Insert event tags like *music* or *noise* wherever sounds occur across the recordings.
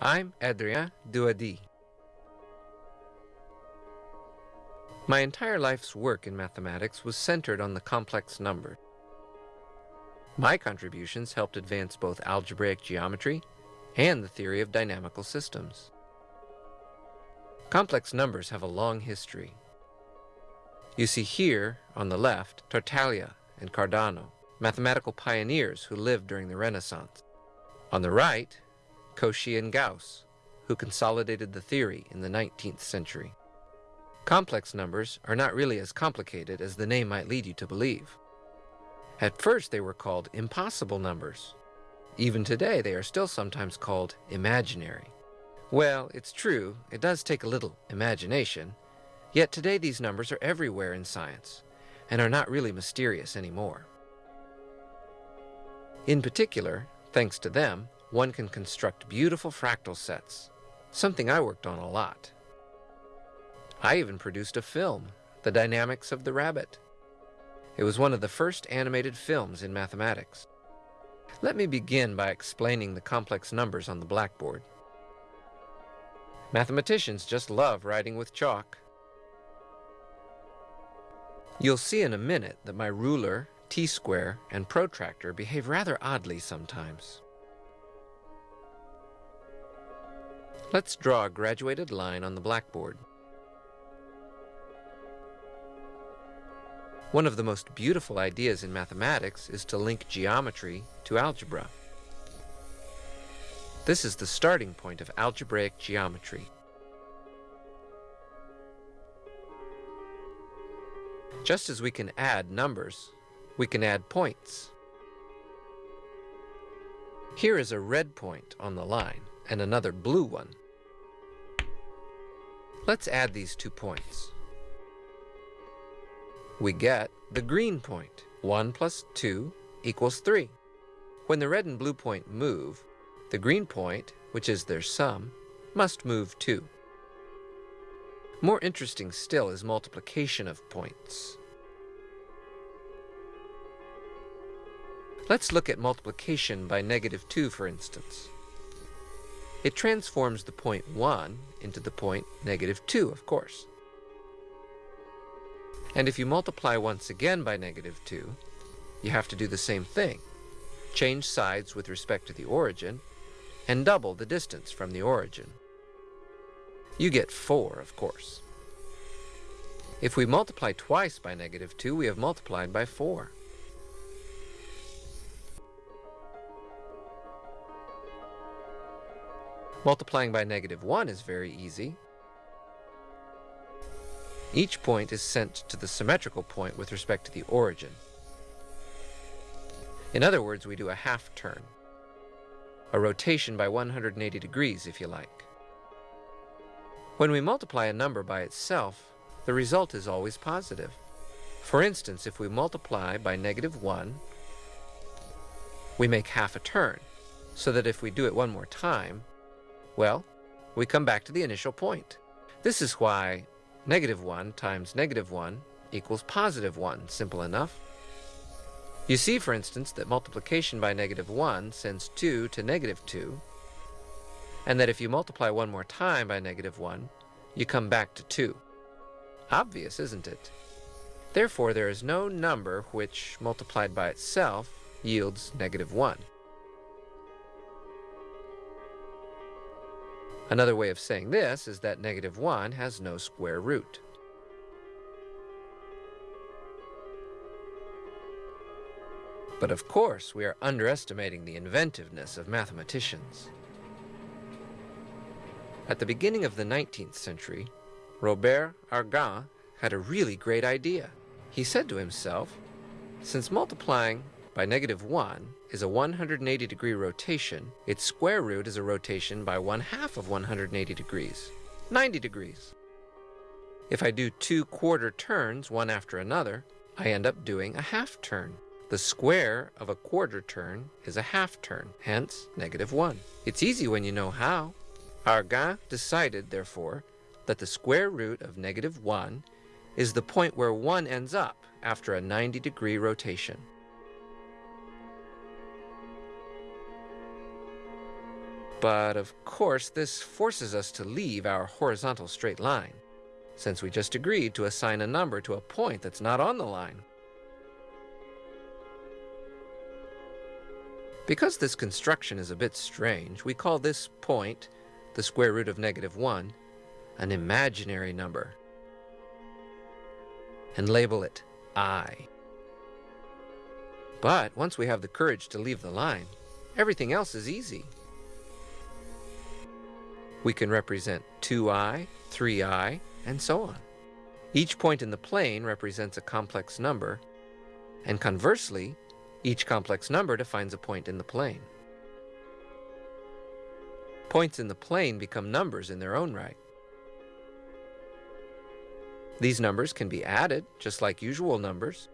I'm Adrien Douady. My entire life's work in mathematics was centered on the complex number. My contributions helped advance both algebraic geometry and the theory of dynamical systems. Complex numbers have a long history. You see here, on the left, Tartaglia and Cardano, mathematical pioneers who lived during the Renaissance. On the right, Cauchy and Gauss, who consolidated the theory in the 19th century. Complex numbers are not really as complicated as the name might lead you to believe. At first they were called impossible numbers. Even today they are still sometimes called imaginary. Well, it's true, it does take a little imagination, yet today these numbers are everywhere in science and are not really mysterious anymore. In particular, thanks to them, one can construct beautiful fractal sets, something I worked on a lot. I even produced a film, The Dynamics of the Rabbit. It was one of the first animated films in mathematics. Let me begin by explaining the complex numbers on the blackboard. Mathematicians just love writing with chalk. You'll see in a minute that my ruler, t-square, and protractor behave rather oddly sometimes. Let's draw a graduated line on the blackboard. One of the most beautiful ideas in mathematics is to link geometry to algebra. This is the starting point of algebraic geometry. Just as we can add numbers, we can add points. Here is a red point on the line and another blue one. Let's add these two points we get the green point. 1 plus 2 equals 3. When the red and blue point move, the green point, which is their sum, must move too. More interesting still is multiplication of points. Let's look at multiplication by negative 2, for instance. It transforms the point 1 into the point negative 2, of course. And if you multiply once again by negative 2, you have to do the same thing. Change sides with respect to the origin, and double the distance from the origin. You get 4, of course. If we multiply twice by negative 2, we have multiplied by 4. Multiplying by negative 1 is very easy. Each point is sent to the symmetrical point with respect to the origin. In other words, we do a half turn, a rotation by 180 degrees, if you like. When we multiply a number by itself, the result is always positive. For instance, if we multiply by negative 1, we make half a turn, so that if we do it one more time, well, we come back to the initial point. This is why Negative 1 times negative 1 equals positive 1. Simple enough. You see, for instance, that multiplication by negative 1 sends 2 to negative 2, and that if you multiply one more time by negative 1, you come back to 2. Obvious, isn't it? Therefore, there is no number which, multiplied by itself, yields negative 1. Another way of saying this is that negative 1 has no square root. But of course, we are underestimating the inventiveness of mathematicians. At the beginning of the 19th century, Robert Argand had a really great idea. He said to himself, since multiplying by negative 1 is a 180 degree rotation, its square root is a rotation by one half of 180 degrees, 90 degrees. If I do two quarter turns, one after another, I end up doing a half turn. The square of a quarter turn is a half turn, hence negative 1. It's easy when you know how. Argand decided, therefore, that the square root of negative 1 is the point where 1 ends up after a 90 degree rotation. But of course, this forces us to leave our horizontal straight line, since we just agreed to assign a number to a point that's not on the line. Because this construction is a bit strange, we call this point, the square root of negative 1, an imaginary number, and label it i. But once we have the courage to leave the line, everything else is easy. We can represent 2i, 3i, and so on. Each point in the plane represents a complex number, and conversely, each complex number defines a point in the plane. Points in the plane become numbers in their own right. These numbers can be added, just like usual numbers.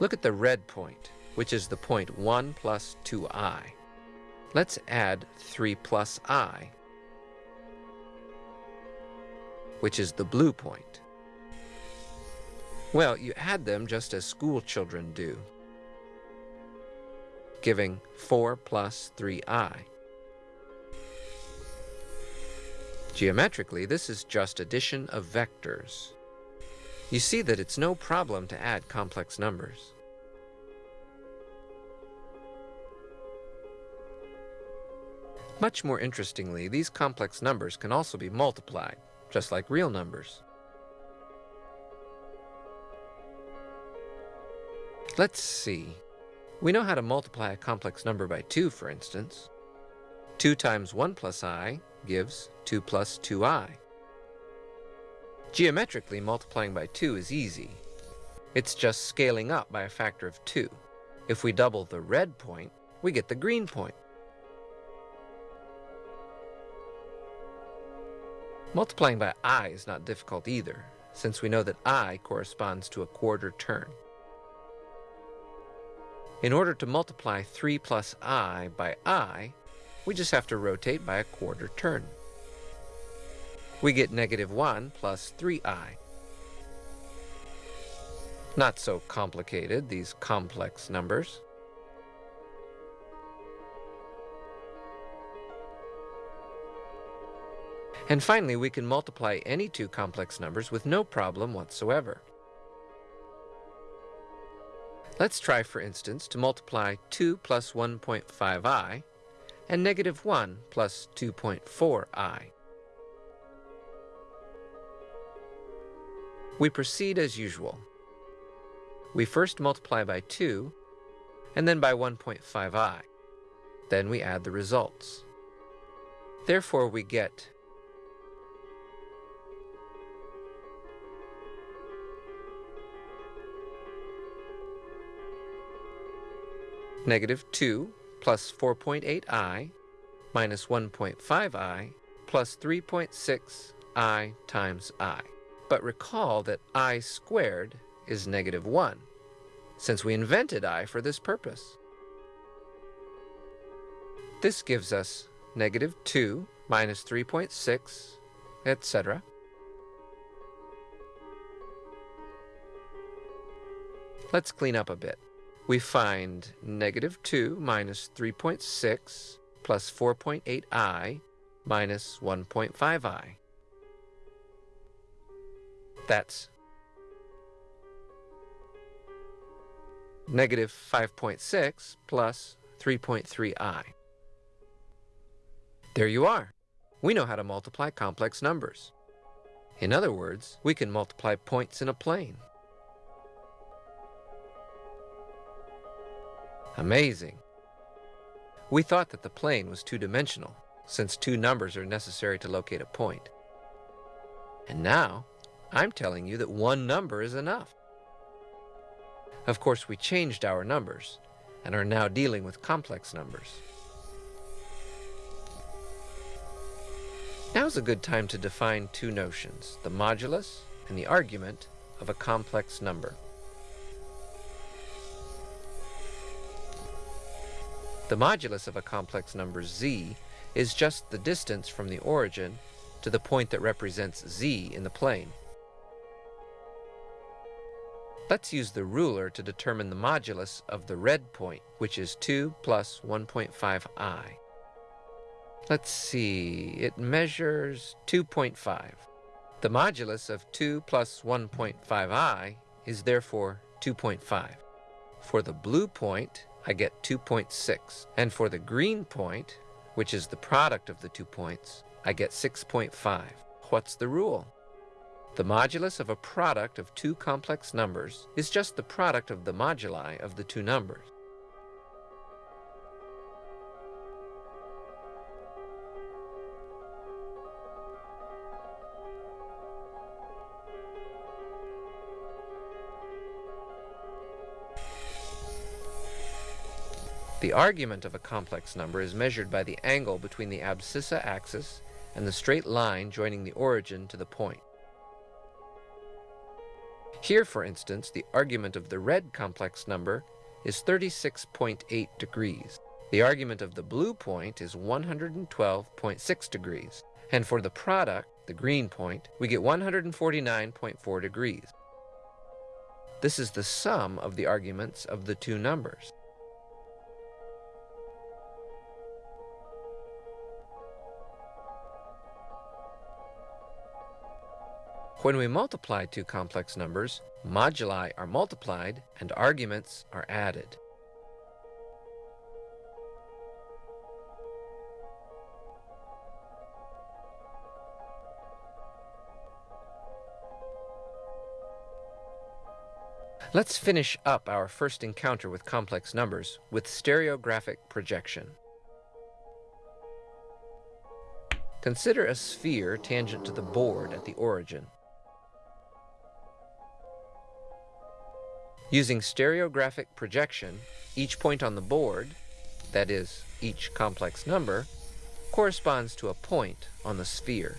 Look at the red point, which is the point 1 plus 2i. Let's add 3 plus i, which is the blue point. Well, you add them just as school children do, giving 4 plus 3i. Geometrically, this is just addition of vectors. You see that it's no problem to add complex numbers. Much more interestingly, these complex numbers can also be multiplied, just like real numbers. Let's see. We know how to multiply a complex number by 2, for instance. 2 times 1 plus i gives 2 plus 2i. Geometrically, multiplying by 2 is easy. It's just scaling up by a factor of 2. If we double the red point, we get the green point. Multiplying by i is not difficult either, since we know that i corresponds to a quarter turn. In order to multiply 3 plus i by i, we just have to rotate by a quarter turn. We get negative 1 plus 3i. Not so complicated, these complex numbers. And finally, we can multiply any two complex numbers with no problem whatsoever. Let's try, for instance, to multiply 2 plus 1.5i and negative 1 plus 2.4i. We proceed as usual. We first multiply by 2, and then by 1.5i. Then we add the results. Therefore, we get negative 2 plus 4.8i minus 1.5i plus 3.6i times i. But recall that i squared is negative 1, since we invented i for this purpose. This gives us negative 2 minus 3.6, etc. Let's clean up a bit we find negative 2 minus 3.6 plus 4.8i minus 1.5i. That's negative 5.6 plus 3.3i. There you are. We know how to multiply complex numbers. In other words, we can multiply points in a plane. Amazing. We thought that the plane was two-dimensional, since two numbers are necessary to locate a point. And now, I'm telling you that one number is enough. Of course, we changed our numbers, and are now dealing with complex numbers. Now's a good time to define two notions, the modulus and the argument of a complex number. The modulus of a complex number z is just the distance from the origin to the point that represents z in the plane. Let's use the ruler to determine the modulus of the red point, which is 2 plus 1.5i. Let's see, it measures 2.5. The modulus of 2 plus 1.5i is therefore 2.5. For the blue point, I get 2.6. And for the green point, which is the product of the two points, I get 6.5. What's the rule? The modulus of a product of two complex numbers is just the product of the moduli of the two numbers. The argument of a complex number is measured by the angle between the abscissa axis and the straight line joining the origin to the point. Here, for instance, the argument of the red complex number is 36.8 degrees. The argument of the blue point is 112.6 degrees. And for the product, the green point, we get 149.4 degrees. This is the sum of the arguments of the two numbers. When we multiply two complex numbers, moduli are multiplied and arguments are added. Let's finish up our first encounter with complex numbers with stereographic projection. Consider a sphere tangent to the board at the origin. Using stereographic projection, each point on the board, that is, each complex number, corresponds to a point on the sphere.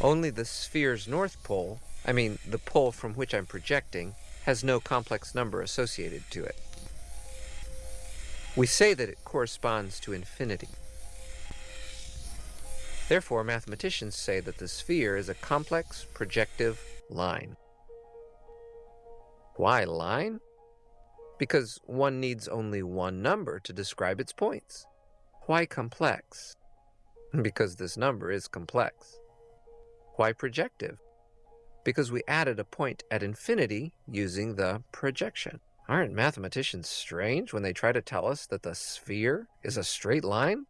Only the sphere's north pole, I mean the pole from which I'm projecting, has no complex number associated to it. We say that it corresponds to infinity. Therefore, mathematicians say that the sphere is a complex projective line. Why line? Because one needs only one number to describe its points. Why complex? *laughs* Because this number is complex. Why projective? Because we added a point at infinity using the projection. Aren't mathematicians strange when they try to tell us that the sphere is a straight line?